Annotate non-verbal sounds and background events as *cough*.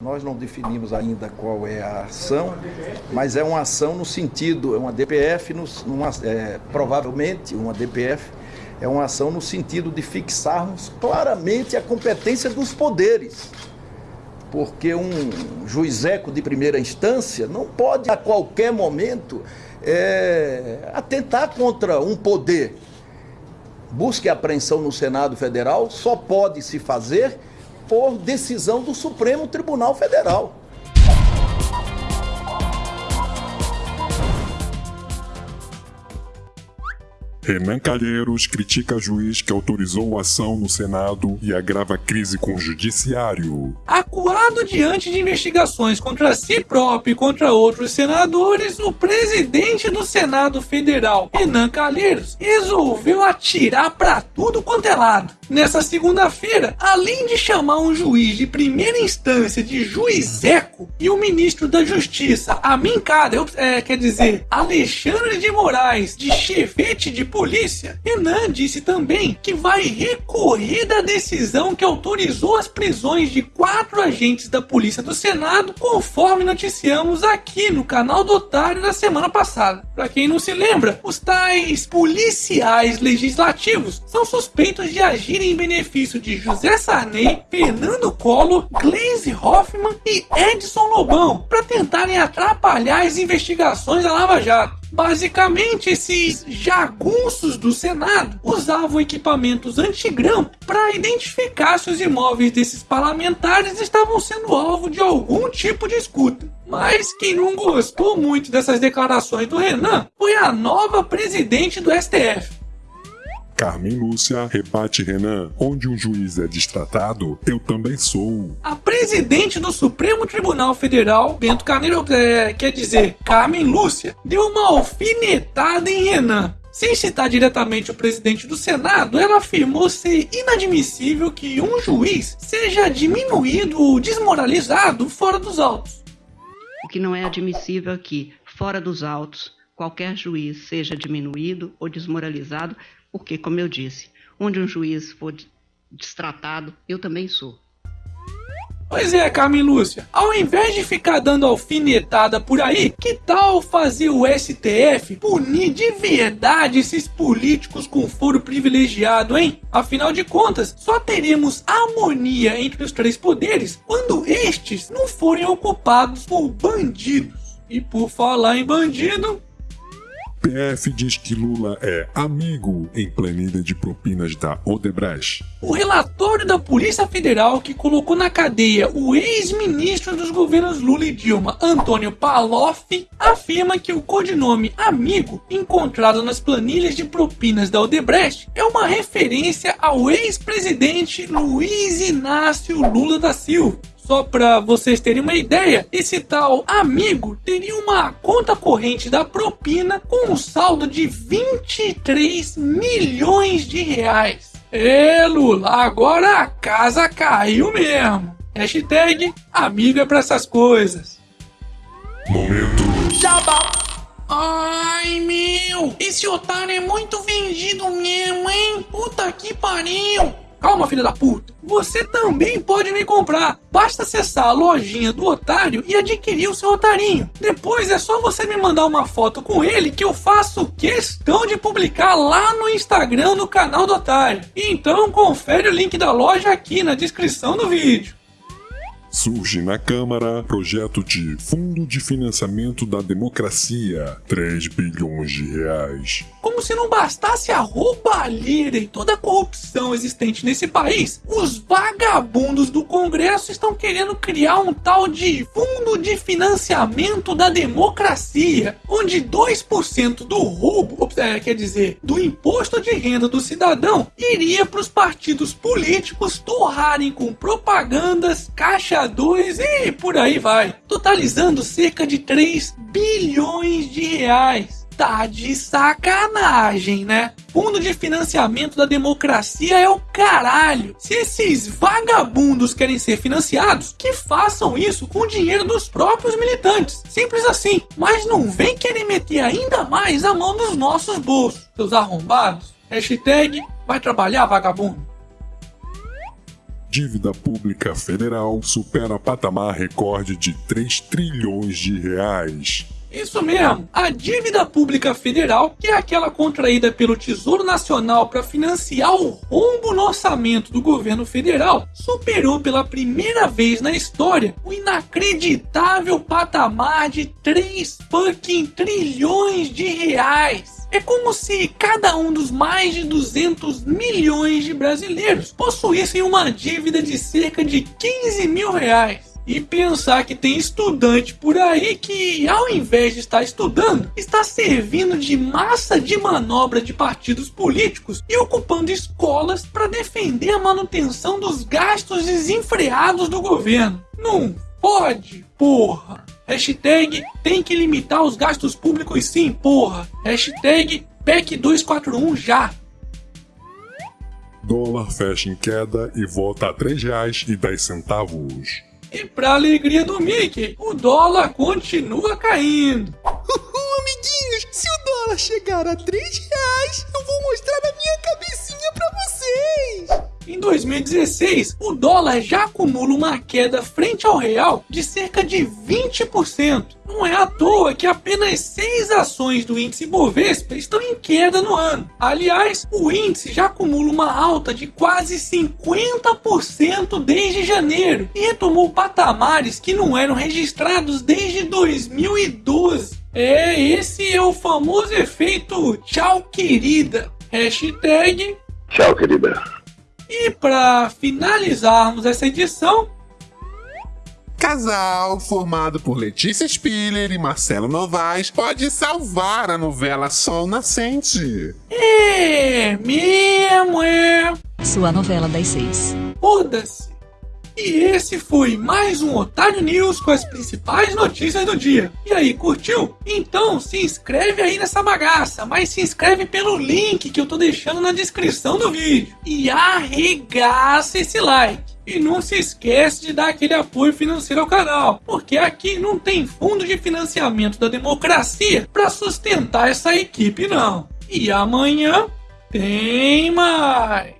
Nós não definimos ainda qual é a ação, mas é uma ação no sentido, é uma DPF, é, provavelmente uma DPF, é uma ação no sentido de fixarmos claramente a competência dos poderes. Porque um juizeco de primeira instância não pode a qualquer momento é, atentar contra um poder. Busque apreensão no Senado Federal só pode se fazer por decisão do Supremo Tribunal Federal. Renan Calheiros critica juiz que autorizou a ação no Senado e agrava a crise com o Judiciário. Acuado diante de investigações contra si próprio e contra outros senadores, o presidente do Senado Federal, Renan Calheiros, resolveu atirar para tudo quanto é lado. Nessa segunda-feira, além de chamar um juiz de primeira instância de juizeco e o ministro da Justiça, Amin Kader, é, quer dizer, Alexandre de Moraes, de chefete de polícia, Renan disse também que vai recorrer da decisão que autorizou as prisões de quatro agentes da Polícia do Senado, conforme noticiamos aqui no canal do Otário na semana passada. Para quem não se lembra, os tais policiais legislativos são suspeitos de agir em benefício de José Sarney, Fernando Collor, Gleisi Hoffmann e Edson Lobão para tentarem atrapalhar as investigações da Lava Jato. Basicamente, esses jagunços do Senado usavam equipamentos antigrão para identificar se os imóveis desses parlamentares estavam sendo alvo de algum tipo de escuta. Mas quem não gostou muito dessas declarações do Renan foi a nova presidente do STF. Carmen Lúcia rebate Renan, onde um juiz é destratado, eu também sou. A presidente do Supremo Tribunal Federal, Bento Carneiro, é, quer dizer, Carmen Lúcia, deu uma alfinetada em Renan. Sem citar diretamente o presidente do Senado, ela afirmou ser inadmissível que um juiz seja diminuído ou desmoralizado fora dos autos. O que não é admissível é que, fora dos autos, qualquer juiz seja diminuído ou desmoralizado porque, como eu disse, onde um juiz for destratado, eu também sou. Pois é, Carmen Lúcia, ao invés de ficar dando alfinetada por aí, que tal fazer o STF punir de verdade esses políticos com foro privilegiado, hein? Afinal de contas, só teremos harmonia entre os três poderes quando estes não forem ocupados por bandidos. E por falar em bandido, PF diz que Lula é amigo em planilha de propinas da Odebrecht. O relatório da Polícia Federal que colocou na cadeia o ex-ministro dos governos Lula e Dilma, Antônio Paloff, afirma que o codinome amigo encontrado nas planilhas de propinas da Odebrecht é uma referência ao ex-presidente Luiz Inácio Lula da Silva. Só para vocês terem uma ideia, esse tal amigo teria uma conta corrente da propina com um saldo de 23 milhões de reais. É, Lula, agora a casa caiu mesmo. Hashtag amigo é pra essas coisas. Momento. Jabá. Ai, meu, esse otário é muito vendido mesmo, hein? Puta que pariu. Calma, filha da puta. Você também pode me comprar. Basta acessar a lojinha do otário e adquirir o seu otarinho. Depois é só você me mandar uma foto com ele que eu faço questão de publicar lá no Instagram no canal do otário. Então confere o link da loja aqui na descrição do vídeo. Surge na Câmara projeto de Fundo de Financiamento da Democracia, 3 bilhões de reais. Como se não bastasse a roubalheira e toda a corrupção existente nesse país, os vagabundos do Congresso estão querendo criar um tal de Fundo de Financiamento da Democracia, onde 2% do roubo, é, quer dizer, do imposto de renda do cidadão, iria para os partidos políticos torrarem com propagandas, caixa e por aí vai, totalizando cerca de 3 bilhões de reais. Tá de sacanagem, né? Fundo de financiamento da democracia é o caralho. Se esses vagabundos querem ser financiados, que façam isso com o dinheiro dos próprios militantes. Simples assim. Mas não vem querer meter ainda mais a mão nos nossos bolsos, seus arrombados. Hashtag vai trabalhar, vagabundo. Dívida pública federal supera patamar recorde de 3 trilhões de reais. Isso mesmo, a dívida pública federal, que é aquela contraída pelo Tesouro Nacional para financiar o rombo no orçamento do governo federal, superou pela primeira vez na história o inacreditável patamar de 3 fucking trilhões de reais. É como se cada um dos mais de 200 milhões de brasileiros possuíssem uma dívida de cerca de 15 mil reais. E pensar que tem estudante por aí que, ao invés de estar estudando, está servindo de massa de manobra de partidos políticos e ocupando escolas para defender a manutenção dos gastos desenfreados do governo. Não pode, porra! Hashtag tem que limitar os gastos públicos sim, porra! Hashtag PEC 241 já! Dólar fecha em queda e volta a R$ 3,10. E pra alegria do Mickey, o dólar continua caindo. *laughs* Uhul, amiguinhos, se o dólar chegar a 3 reais, eu vou mostrar 2016, o dólar já acumula uma queda frente ao real de cerca de 20%. Não é à toa que apenas seis ações do índice Bovespa estão em queda no ano. Aliás, o índice já acumula uma alta de quase 50% desde janeiro e retomou patamares que não eram registrados desde 2012. É, esse é o famoso efeito tchau querida. Hashtag Tchau, querida. E para finalizarmos essa edição, Casal formado por Letícia Spiller e Marcelo Novaes pode salvar a novela Sol Nascente. é mesmo, é. Sua novela das seis. Foda-se. E esse foi mais um Otário News com as principais notícias do dia. E aí, curtiu? Então se inscreve aí nessa bagaça, mas se inscreve pelo link que eu tô deixando na descrição do vídeo. E arregaça esse like. E não se esquece de dar aquele apoio financeiro ao canal, porque aqui não tem fundo de financiamento da democracia para sustentar essa equipe não. E amanhã tem mais.